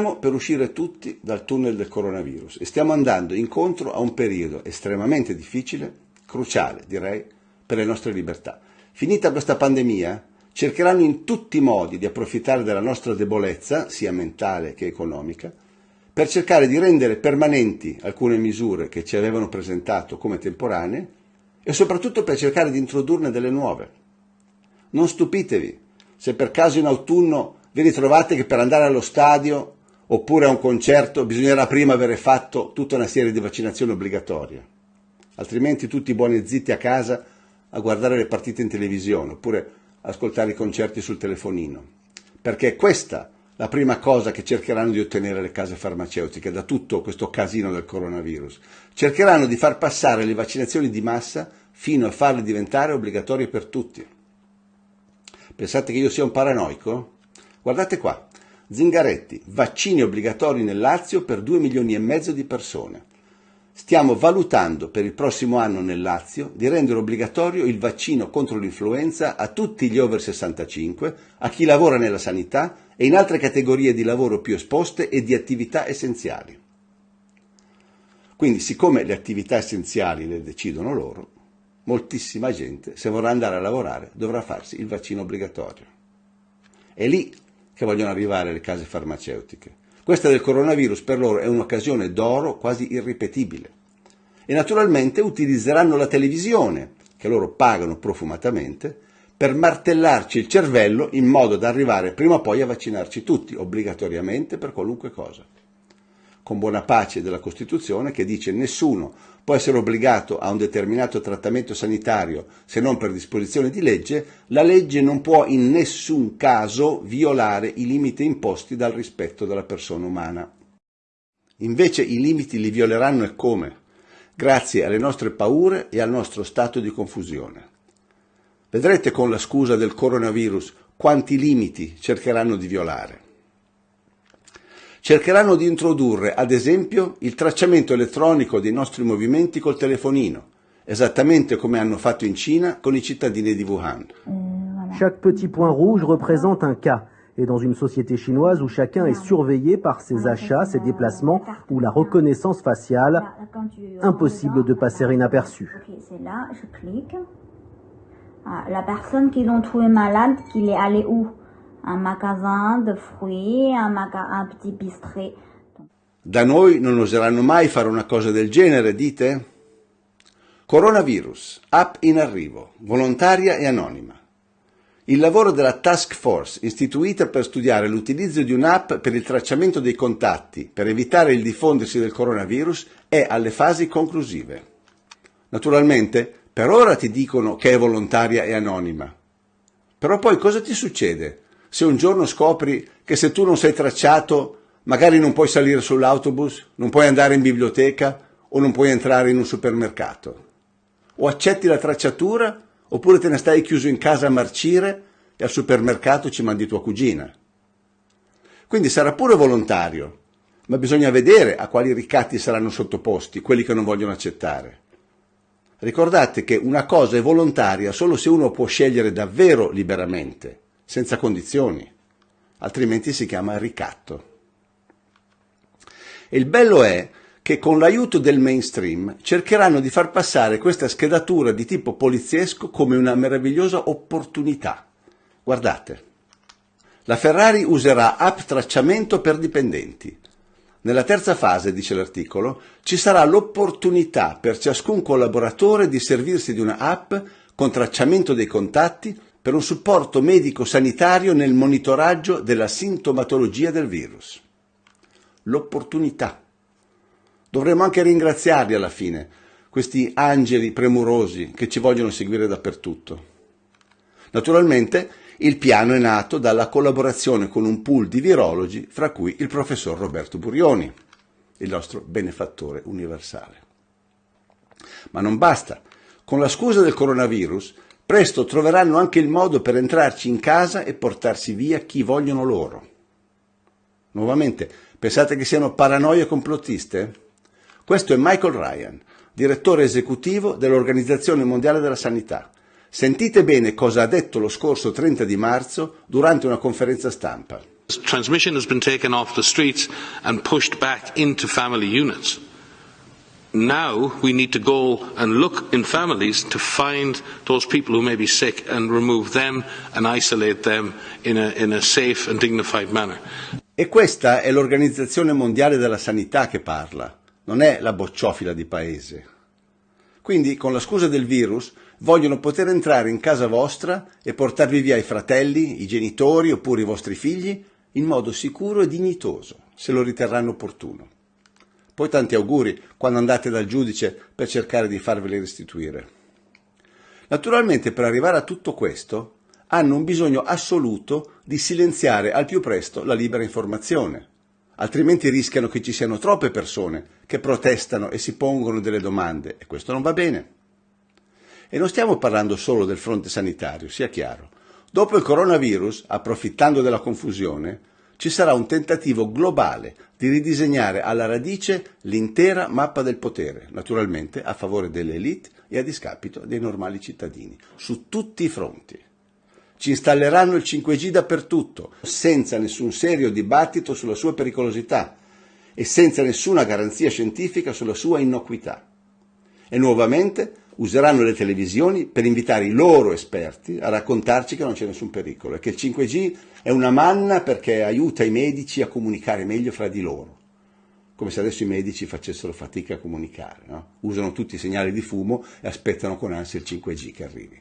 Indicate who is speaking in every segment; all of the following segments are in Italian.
Speaker 1: Stiamo per uscire tutti dal tunnel del coronavirus e stiamo andando incontro a un periodo estremamente difficile, cruciale direi, per le nostre libertà. Finita questa pandemia, cercheranno in tutti i modi di approfittare della nostra debolezza, sia mentale che economica, per cercare di rendere permanenti alcune misure che ci avevano presentato come temporanee e soprattutto per cercare di introdurne delle nuove. Non stupitevi se per caso in autunno vi ritrovate che per andare allo stadio oppure a un concerto bisognerà prima avere fatto tutta una serie di vaccinazioni obbligatorie, altrimenti tutti buoni e zitti a casa a guardare le partite in televisione oppure ascoltare i concerti sul telefonino, perché è questa la prima cosa che cercheranno di ottenere le case farmaceutiche da tutto questo casino del coronavirus. Cercheranno di far passare le vaccinazioni di massa fino a farle diventare obbligatorie per tutti. Pensate che io sia un paranoico? Guardate qua, Zingaretti, vaccini obbligatori nel Lazio per 2 milioni e mezzo di persone. Stiamo valutando per il prossimo anno nel Lazio di rendere obbligatorio il vaccino contro l'influenza a tutti gli over 65, a chi lavora nella sanità e in altre categorie di lavoro più esposte e di attività essenziali. Quindi, siccome le attività essenziali le decidono loro, moltissima gente, se vorrà andare a lavorare, dovrà farsi il vaccino obbligatorio. È lì che vogliono arrivare le case farmaceutiche. Questa del coronavirus per loro è un'occasione d'oro quasi irripetibile. E naturalmente utilizzeranno la televisione, che loro pagano profumatamente, per martellarci il cervello in modo da arrivare prima o poi a vaccinarci tutti, obbligatoriamente per qualunque cosa con buona pace della Costituzione che dice nessuno può essere obbligato a un determinato trattamento sanitario se non per disposizione di legge, la legge non può in nessun caso violare i limiti imposti dal rispetto della persona umana. Invece i limiti li violeranno e come? Grazie alle nostre paure e al nostro stato di confusione. Vedrete con la scusa del coronavirus quanti limiti cercheranno di violare cercheranno di introdurre, ad esempio, il tracciamento elettronico dei nostri movimenti col telefonino, esattamente come hanno fatto in Cina con i cittadini di Wuhan.
Speaker 2: Chaque petit point rouge représente un cas. Et dans une société chinoise où chacun est surveillé par ses achats, ses déplacements ou la reconnaissance faciale, impossible de passer inaperçu.
Speaker 3: c'est là, je clique. Ah, la personne qu'ils ont trouvé malade, qu'il est allé où? Un magasin de fruits, un, maga- un petit bistrot.
Speaker 1: Da noi non oseranno mai fare una cosa del genere, dite? Coronavirus, app in arrivo, volontaria e anonima. Il lavoro della task force istituita per studiare l'utilizzo di un'app per il tracciamento dei contatti per evitare il diffondersi del coronavirus è alle fasi conclusive. Naturalmente, per ora ti dicono che è volontaria e anonima. Però poi cosa ti succede se un giorno scopri che se tu non sei tracciato magari non puoi salire sull'autobus, non puoi andare in biblioteca o non puoi entrare in un supermercato? O accetti la tracciatura oppure te ne stai chiuso in casa a marcire e al supermercato ci mandi tua cugina. Quindi sarà pure volontario, ma bisogna vedere a quali ricatti saranno sottoposti quelli che non vogliono accettare. Ricordate che una cosa è volontaria solo se uno può scegliere davvero liberamente senza condizioni, altrimenti si chiama ricatto. E il bello è che con l'aiuto del mainstream cercheranno di far passare questa schedatura di tipo poliziesco come una meravigliosa opportunità. Guardate, la Ferrari userà app tracciamento per dipendenti. Nella terza fase, dice l'articolo, ci sarà l'opportunità per ciascun collaboratore di servirsi di una app con tracciamento dei contatti per un supporto medico-sanitario nel monitoraggio della sintomatologia del virus. L'opportunità. Dovremmo anche ringraziarli alla fine, questi angeli premurosi che ci vogliono seguire dappertutto. Naturalmente il piano è nato dalla collaborazione con un pool di virologi, fra cui il professor Roberto Burioni, il nostro benefattore universale. Ma non basta. Con la scusa del coronavirus Presto troveranno anche il modo per entrarci in casa e portarsi via chi vogliono loro. Nuovamente, pensate che siano paranoie complottiste? Questo è Michael Ryan, direttore esecutivo dell'Organizzazione Mondiale della Sanità. Sentite bene cosa ha detto lo scorso 30 di marzo durante una conferenza stampa.
Speaker 4: Transmission has been taken off the streets and pushed back into family units. Now we need to go and look in families to find those people who may be sick and remove them and isolate them in a, in a safe and dignified manner.
Speaker 1: E questa è l'Organizzazione Mondiale della Sanità che parla, non è la bocciofila di paese. Quindi, con la scusa del virus, vogliono poter entrare in casa vostra e portarvi via i fratelli, i genitori oppure i vostri figli in modo sicuro e dignitoso, se lo riterranno opportuno. Poi tanti auguri quando andate dal giudice per cercare di farveli restituire. Naturalmente per arrivare a tutto questo hanno un bisogno assoluto di silenziare al più presto la libera informazione, altrimenti rischiano che ci siano troppe persone che protestano e si pongono delle domande e questo non va bene. E non stiamo parlando solo del fronte sanitario, sia chiaro. Dopo il coronavirus, approfittando della confusione, ci sarà un tentativo globale di ridisegnare alla radice l'intera mappa del potere, naturalmente a favore delle elite e a discapito dei normali cittadini, su tutti i fronti. Ci installeranno il 5G dappertutto, senza nessun serio dibattito sulla sua pericolosità e senza nessuna garanzia scientifica sulla sua innocuità. E nuovamente useranno le televisioni per invitare i loro esperti a raccontarci che non c'è nessun pericolo e che il 5G è una manna perché aiuta i medici a comunicare meglio fra di loro. Come se adesso i medici facessero fatica a comunicare, no? usano tutti i segnali di fumo e aspettano con ansia il 5G che arrivi.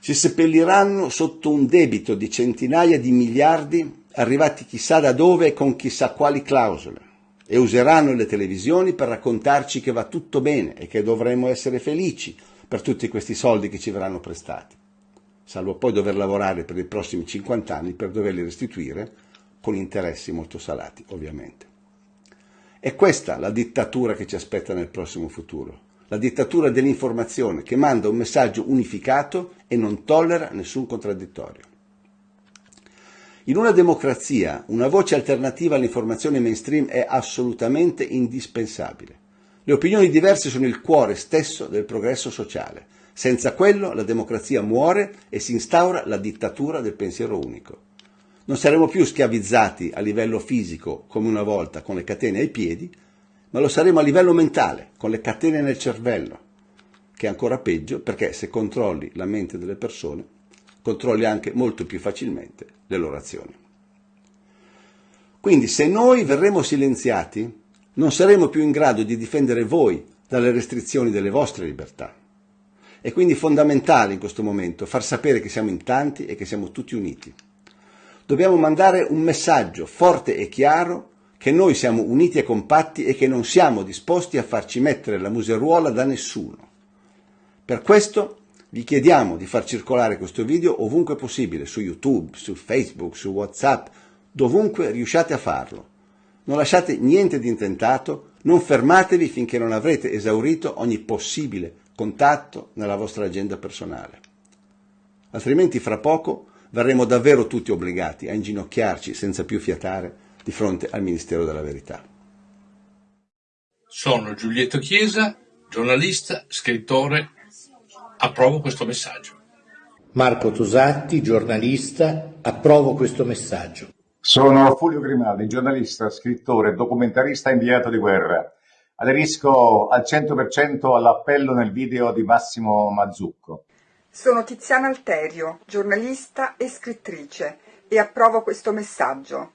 Speaker 1: Si seppelliranno sotto un debito di centinaia di miliardi arrivati chissà da dove e con chissà quali clausole e useranno le televisioni per raccontarci che va tutto bene e che dovremmo essere felici per tutti questi soldi che ci verranno prestati, salvo poi dover lavorare per i prossimi 50 anni per doverli restituire con interessi molto salati, ovviamente. È questa la dittatura che ci aspetta nel prossimo futuro, la dittatura dell'informazione che manda un messaggio unificato e non tollera nessun contraddittorio. In una democrazia una voce alternativa all'informazione mainstream è assolutamente indispensabile. Le opinioni diverse sono il cuore stesso del progresso sociale. Senza quello la democrazia muore e si instaura la dittatura del pensiero unico. Non saremo più schiavizzati a livello fisico come una volta con le catene ai piedi, ma lo saremo a livello mentale, con le catene nel cervello, che è ancora peggio perché se controlli la mente delle persone controlli anche molto più facilmente le loro azioni. Quindi se noi verremo silenziati, non saremo più in grado di difendere voi dalle restrizioni delle vostre libertà. È quindi fondamentale in questo momento far sapere che siamo in tanti e che siamo tutti uniti. Dobbiamo mandare un messaggio forte e chiaro che noi siamo uniti e compatti e che non siamo disposti a farci mettere la museruola da nessuno. Per questo vi chiediamo di far circolare questo video ovunque possibile, su YouTube, su Facebook, su WhatsApp, dovunque riusciate a farlo. Non lasciate niente di intentato, non fermatevi finché non avrete esaurito ogni possibile contatto nella vostra agenda personale. Altrimenti fra poco verremo davvero tutti obbligati a inginocchiarci senza più fiatare di fronte al Ministero della Verità.
Speaker 5: Sono Giulietto Chiesa, giornalista, scrittore approvo questo messaggio.
Speaker 6: Marco Tosatti, giornalista, approvo questo messaggio.
Speaker 7: Sono Fulvio Grimaldi, giornalista, scrittore, documentarista inviato di guerra. Aderisco al 100% all'appello nel video di Massimo Mazzucco.
Speaker 8: Sono Tiziana Alterio, giornalista e scrittrice e approvo questo messaggio.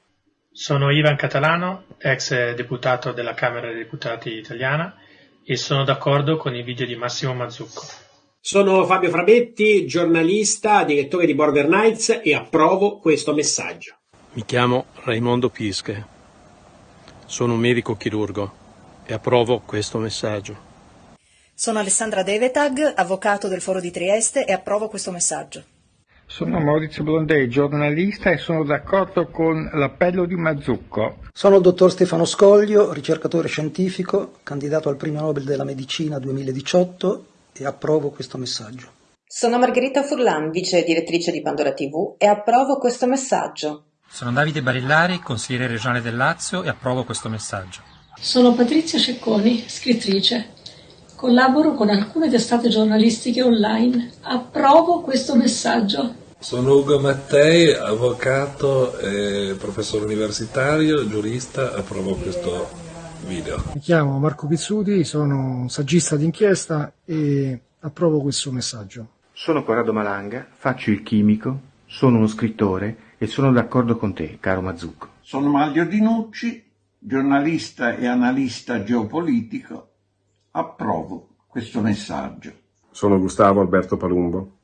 Speaker 9: Sono Ivan Catalano, ex deputato della Camera dei Deputati italiana e sono d'accordo con i video di Massimo Mazzucco.
Speaker 10: Sono Fabio Frabetti, giornalista, direttore di Border Nights e approvo questo messaggio.
Speaker 11: Mi chiamo Raimondo Pische, sono un medico chirurgo e approvo questo messaggio.
Speaker 12: Sono Alessandra Devetag, avvocato del Foro di Trieste e approvo questo messaggio.
Speaker 13: Sono Maurizio Blondei, giornalista e sono d'accordo con l'appello di Mazzucco.
Speaker 14: Sono il dottor Stefano Scoglio, ricercatore scientifico, candidato al Premio Nobel della Medicina 2018 e approvo questo messaggio.
Speaker 15: Sono Margherita Furlan, vice direttrice di Pandora TV e approvo questo messaggio.
Speaker 16: Sono Davide Barillari, consigliere regionale del Lazio e approvo questo messaggio.
Speaker 17: Sono Patrizia Cecconi, scrittrice. Collaboro con alcune testate giornalistiche online. Approvo questo messaggio.
Speaker 18: Sono Ugo Mattei, avvocato e professore universitario, giurista, approvo questo video.
Speaker 19: Mi chiamo Marco Pizzuti, sono un saggista d'inchiesta e approvo questo messaggio.
Speaker 20: Sono Corrado Malanga, faccio il chimico, sono uno scrittore e sono d'accordo con te, caro Mazzucco.
Speaker 21: Sono Maglio Dinucci, giornalista e analista geopolitico. Approvo questo messaggio.
Speaker 22: Sono Gustavo Alberto Palumbo,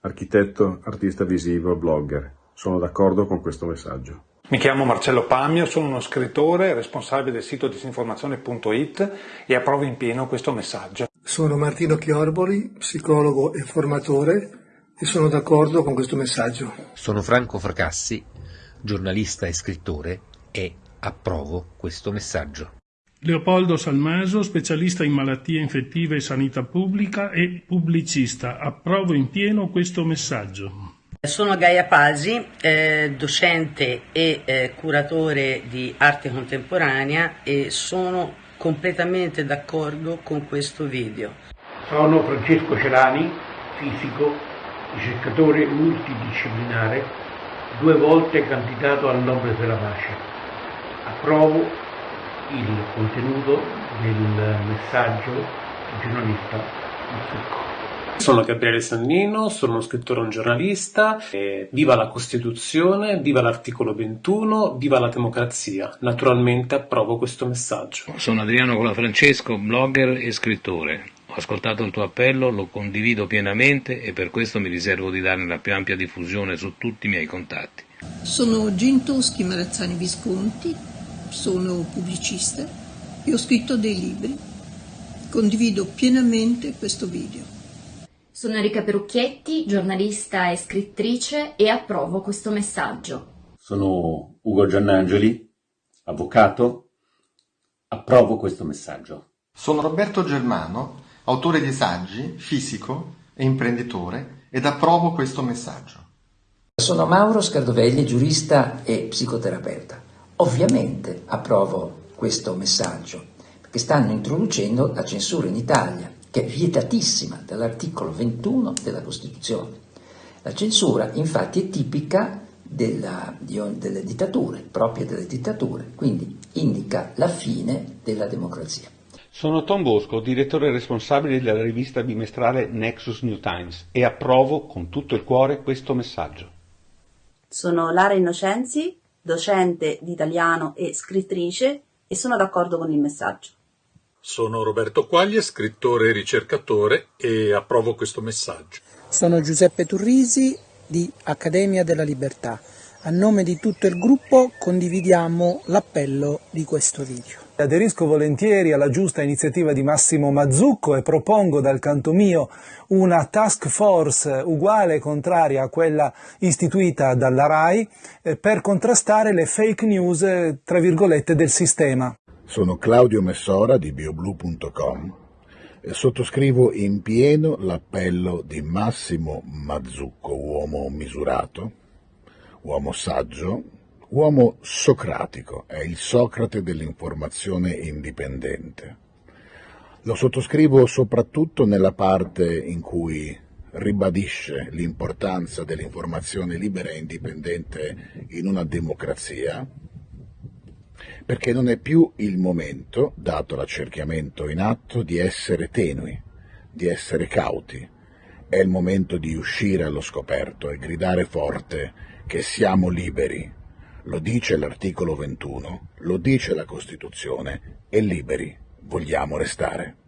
Speaker 22: architetto, artista visivo, blogger. Sono d'accordo con questo messaggio.
Speaker 23: Mi chiamo Marcello Pamio, sono uno scrittore, responsabile del sito disinformazione.it e approvo in pieno questo messaggio.
Speaker 24: Sono Martino Chiorboli, psicologo e formatore e sono d'accordo con questo messaggio.
Speaker 25: Sono Franco Fracassi, giornalista e scrittore e approvo questo messaggio.
Speaker 26: Leopoldo Salmaso, specialista in malattie infettive e sanità pubblica e pubblicista. Approvo in pieno questo messaggio.
Speaker 27: Sono Gaia Pasi, eh, docente e eh, curatore di arte contemporanea e sono completamente d'accordo con questo video.
Speaker 28: Sono Francesco Celani, fisico, ricercatore multidisciplinare, due volte candidato al Nobel della Pace. Approvo il contenuto del messaggio del giornalista Mazzucco.
Speaker 29: Sono Gabriele Sannino, sono uno scrittore e un giornalista. E viva la Costituzione, viva l'articolo 21, viva la democrazia. Naturalmente approvo questo messaggio.
Speaker 30: Sono Adriano Colafrancesco, blogger e scrittore. Ho ascoltato il tuo appello, lo condivido pienamente e per questo mi riservo di darne la più ampia diffusione su tutti i miei contatti.
Speaker 31: Sono Gintoschi Marazzani Visconti, sono pubblicista e ho scritto dei libri. Condivido pienamente questo video.
Speaker 32: Sono Enrica Perucchietti, giornalista e scrittrice e approvo questo messaggio.
Speaker 33: Sono Ugo Giannangeli, avvocato, approvo questo messaggio.
Speaker 34: Sono Roberto Germano, autore di saggi, fisico e imprenditore ed approvo questo messaggio.
Speaker 35: Sono Mauro Scardovelli, giurista e psicoterapeuta. Ovviamente approvo questo messaggio perché stanno introducendo la censura in Italia che è vietatissima dall'articolo 21 della Costituzione. La censura infatti è tipica della, di, delle dittature, propria delle dittature, quindi indica la fine della democrazia.
Speaker 36: Sono Tom Bosco, direttore responsabile della rivista bimestrale Nexus New Times e approvo con tutto il cuore questo messaggio.
Speaker 37: Sono Lara Innocenzi, docente di italiano e scrittrice e sono d'accordo con il messaggio.
Speaker 38: Sono Roberto Quaglie, scrittore e ricercatore e approvo questo messaggio.
Speaker 39: Sono Giuseppe Turrisi di Accademia della Libertà. A nome di tutto il gruppo condividiamo l'appello di questo video.
Speaker 40: Aderisco volentieri alla giusta iniziativa di Massimo Mazzucco e propongo dal canto mio una task force uguale e contraria a quella istituita dalla RAI eh, per contrastare le fake news, eh, tra virgolette, del sistema.
Speaker 41: Sono Claudio Messora di bioblue.com e sottoscrivo in pieno l'appello di Massimo Mazzucco, uomo misurato, uomo saggio, uomo socratico, è il Socrate dell'informazione indipendente. Lo sottoscrivo soprattutto nella parte in cui ribadisce l'importanza dell'informazione libera e indipendente in una democrazia, perché non è più il momento, dato l'accerchiamento in atto, di essere tenui, di essere cauti. È il momento di uscire allo scoperto e gridare forte che siamo liberi. Lo dice l'articolo 21, lo dice la Costituzione e liberi vogliamo restare.